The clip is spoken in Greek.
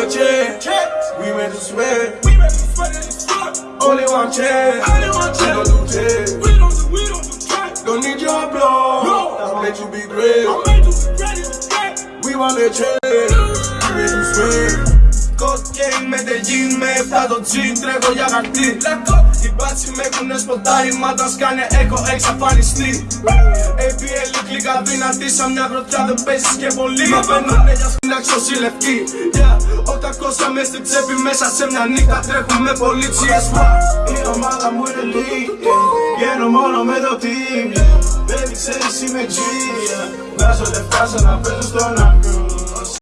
no chance. We made to sweat. We made to sweat. Only one chance. Only one chance. We don't do chance. We don't do, we don't do chance. Don't need your blood. No. I made you be great. I'll. We want a chance. We made a sweat. Cocaine, Medellín, me he estado sin, traigo y agartín. Let's go. Οι μπάτσι με έχουνε σποτάρει, μα τας σκάνε έχω εξαφανιστεί ABL κλικά δυνατή, σαν μια γροθιά δεν παίζεις και πολύ Με παίρνουνε για στην αξιοσύλλευκή yeah. 800 μες στην τσέπη, μέσα σε μια νύχτα τρέχουμε πολίτσιες Η ομάδα μου είναι lead, yeah. Βγαίνω μόνο με το team, yeah. Baby ξέρεις είμαι G, yeah. Βγάζω λεφτά σαν να παίζω στον άκρο